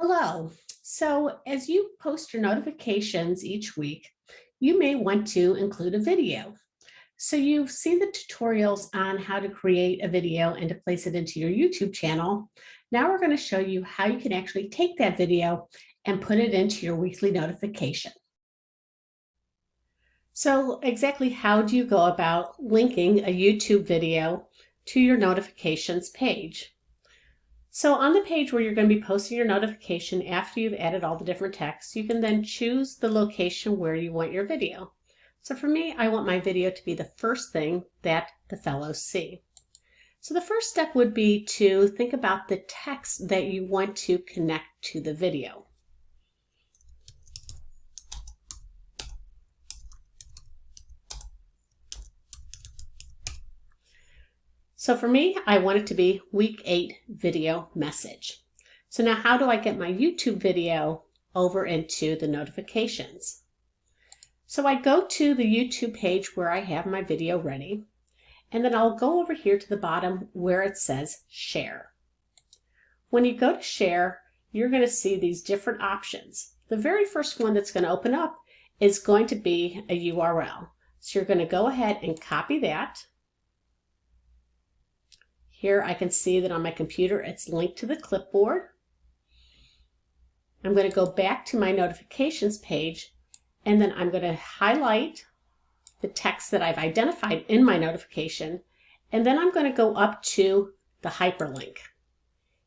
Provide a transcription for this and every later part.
Hello. So as you post your notifications each week, you may want to include a video. So you've seen the tutorials on how to create a video and to place it into your YouTube channel. Now we're going to show you how you can actually take that video and put it into your weekly notification. So exactly how do you go about linking a YouTube video to your notifications page? So on the page where you're going to be posting your notification after you've added all the different texts, you can then choose the location where you want your video. So for me, I want my video to be the first thing that the fellows see. So the first step would be to think about the text that you want to connect to the video. So for me, I want it to be week eight video message. So now how do I get my YouTube video over into the notifications? So I go to the YouTube page where I have my video ready, and then I'll go over here to the bottom where it says share. When you go to share, you're going to see these different options. The very first one that's going to open up is going to be a URL. So you're going to go ahead and copy that here I can see that on my computer it's linked to the clipboard. I'm going to go back to my notifications page and then I'm going to highlight the text that I've identified in my notification and then I'm going to go up to the hyperlink.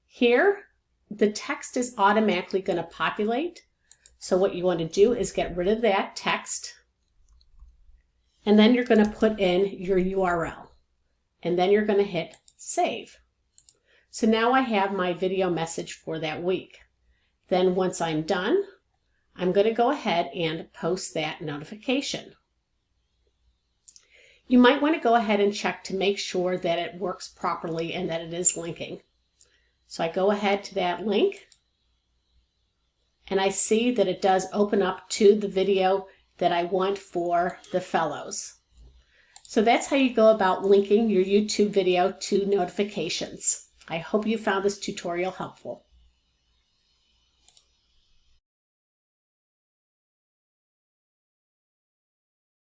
Here the text is automatically going to populate so what you want to do is get rid of that text and then you're going to put in your URL and then you're going to hit save. So now I have my video message for that week. Then once I'm done, I'm going to go ahead and post that notification. You might want to go ahead and check to make sure that it works properly and that it is linking. So I go ahead to that link and I see that it does open up to the video that I want for the fellows. So that's how you go about linking your YouTube video to notifications. I hope you found this tutorial helpful.